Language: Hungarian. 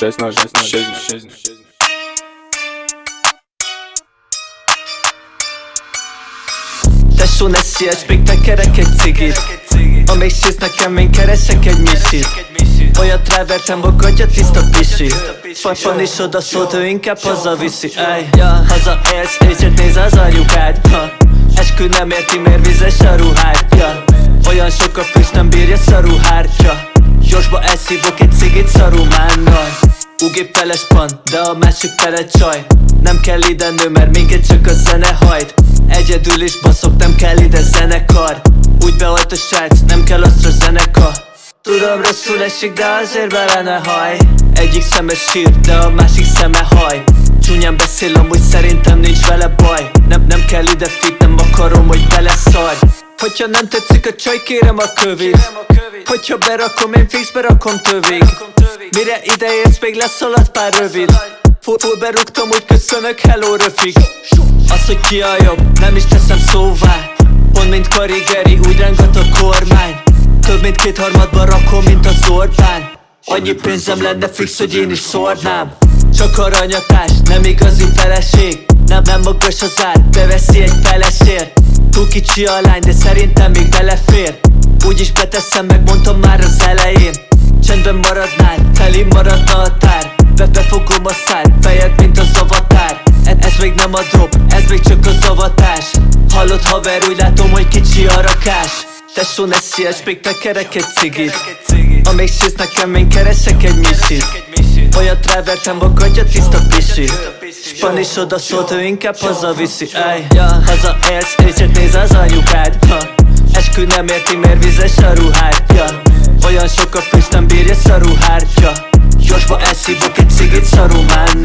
16, 16, 16. Tesó, ne siess, még tekerek egy cigit Amíg sész nekem, én keresek egy misit Olyat rávertem, bogadja tiszta pisi Papon is oda szólt, ő inkább hazaviszi Ej, haza élsz, és néz az anyukád. Eskü nem érti, miért vizes a ruhád. Olyan sok a füst, nem bírja szaruhártya Gyorsba elszívok egy cigit szarumánnal Ugép feles pan, de a másik tele csaj. Nem kell ide nő, mert minket csak a zene hajt. Egyedül is baszok, nem kell ide zenekar. Úgy beolt a srác, nem kell aztra zeneka Tudom rosszul esik, de azért bele ne haj. Egyik szeme sír, de a másik szeme haj. Csúnyán beszél, amúgy szerintem nincs vele baj. Nem, nem kell ide fit, nem akarom, hogy beleszarj Hogyha nem tetszik a csaj, kérem a kövét. Hogyha berakom, én fix berakom tövig Mire ide érsz, még leszalad pár rövid. Full, full berúgtam, úgy köszönök, hello röfig Az, hogy ki a jobb, nem is teszem szóvá. Pont mint karigeri, úgy rángat a kormány. Több mint kétharmadba rakom, mint az Orbán. Annyi pénzem lenne fix, hogy én is szórnám. Csak aranyatás, nem igazi feleség. Nem, nem magas az ár, beveszi egy felesért Túl kicsi a lány, de szerintem még belefér. Úgyis beteszem, megmondtam már az elején. Csendben maradnál, teli maradna a tár. Be befogom a szád, fejed mint az avatár. E Ez még nem a drop, ez még csak az avatás. Hallott haver, úgy látom, hogy kicsi a rakás. Tesó, ne siess, még tekerek egy cigit. Amíg sész nekem, én keresek egy misit Olyat rávertem, bogadja tiszta pisi Span is oda szólt, ő inkább hazaviszi Ej, haza élsz, és néz az anyukád. Ha. Eskü nem érti, miért vizes a ruhád ja. Olyan sok a füst, nem bírja szaruhártya. Gyorsba elszívok egy cigit szarumánnal